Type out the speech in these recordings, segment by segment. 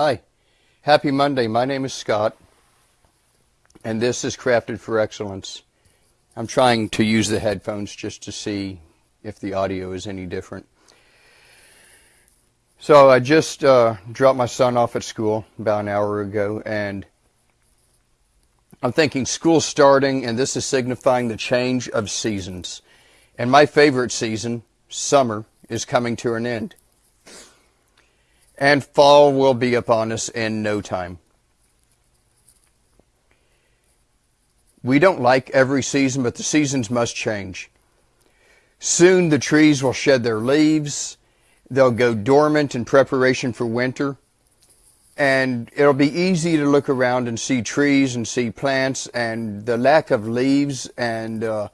Hi. Happy Monday. My name is Scott, and this is Crafted for Excellence. I'm trying to use the headphones just to see if the audio is any different. So I just uh, dropped my son off at school about an hour ago, and I'm thinking school starting, and this is signifying the change of seasons. And my favorite season, summer, is coming to an end. And fall will be upon us in no time. We don't like every season, but the seasons must change. Soon the trees will shed their leaves. They'll go dormant in preparation for winter. And it'll be easy to look around and see trees and see plants and the lack of leaves and, uh,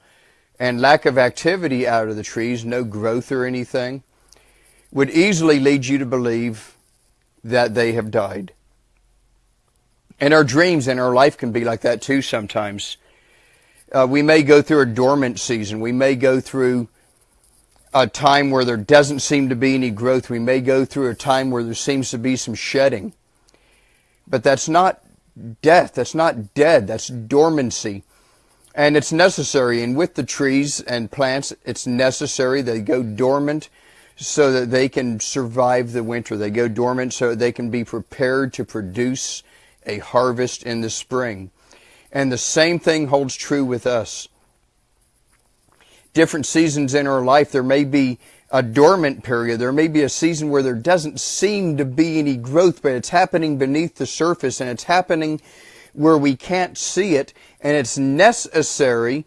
and lack of activity out of the trees, no growth or anything, would easily lead you to believe that they have died. And our dreams and our life can be like that too sometimes. Uh, we may go through a dormant season. We may go through a time where there doesn't seem to be any growth. We may go through a time where there seems to be some shedding. But that's not death. That's not dead. That's dormancy. And it's necessary. And with the trees and plants, it's necessary. They go dormant so that they can survive the winter. They go dormant so they can be prepared to produce a harvest in the spring. And the same thing holds true with us. Different seasons in our life, there may be a dormant period. There may be a season where there doesn't seem to be any growth, but it's happening beneath the surface and it's happening where we can't see it. And it's necessary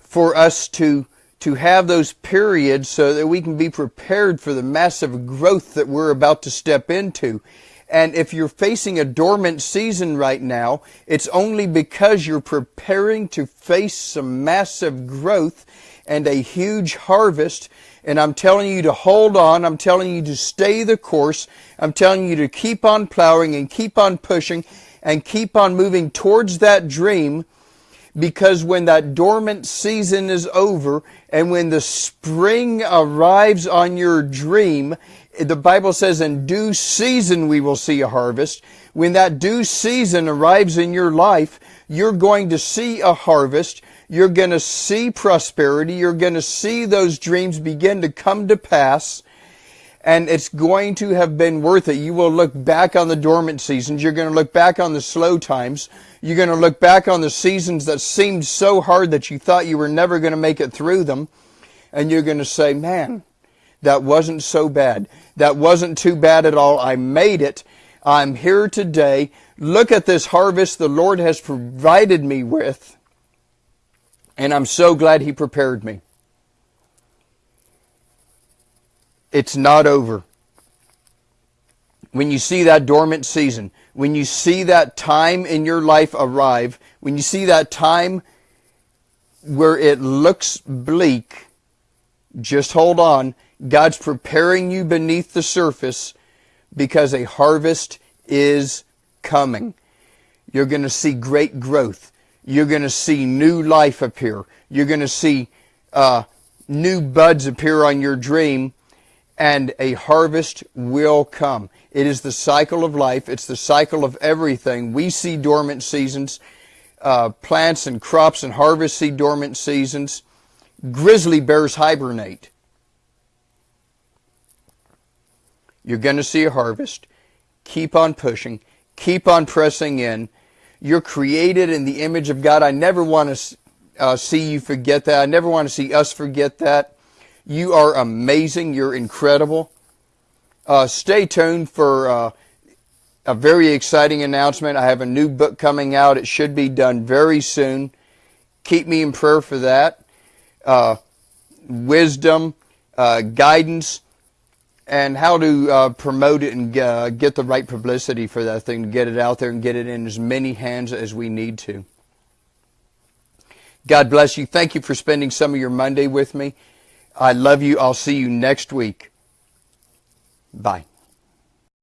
for us to to have those periods so that we can be prepared for the massive growth that we're about to step into. And if you're facing a dormant season right now, it's only because you're preparing to face some massive growth and a huge harvest. And I'm telling you to hold on. I'm telling you to stay the course. I'm telling you to keep on plowing and keep on pushing and keep on moving towards that dream because when that dormant season is over and when the spring arrives on your dream, the Bible says in due season we will see a harvest. When that due season arrives in your life, you're going to see a harvest. You're going to see prosperity. You're going to see those dreams begin to come to pass and it's going to have been worth it. You will look back on the dormant seasons. You're going to look back on the slow times. You're going to look back on the seasons that seemed so hard that you thought you were never going to make it through them. And you're going to say, man, that wasn't so bad. That wasn't too bad at all. I made it. I'm here today. Look at this harvest the Lord has provided me with. And I'm so glad He prepared me. It's not over. When you see that dormant season, when you see that time in your life arrive, when you see that time where it looks bleak, just hold on. God's preparing you beneath the surface because a harvest is coming. You're going to see great growth. You're going to see new life appear. You're going to see uh, new buds appear on your dream and a harvest will come. It is the cycle of life. It's the cycle of everything. We see dormant seasons. Uh, plants and crops and harvest see dormant seasons. Grizzly bears hibernate. You're going to see a harvest. Keep on pushing. Keep on pressing in. You're created in the image of God. I never want to uh, see you forget that. I never want to see us forget that. You are amazing. You're incredible. Uh, stay tuned for uh, a very exciting announcement. I have a new book coming out. It should be done very soon. Keep me in prayer for that. Uh, wisdom, uh, guidance, and how to uh, promote it and uh, get the right publicity for that thing, to get it out there and get it in as many hands as we need to. God bless you. Thank you for spending some of your Monday with me. I love you. I'll see you next week. Bye.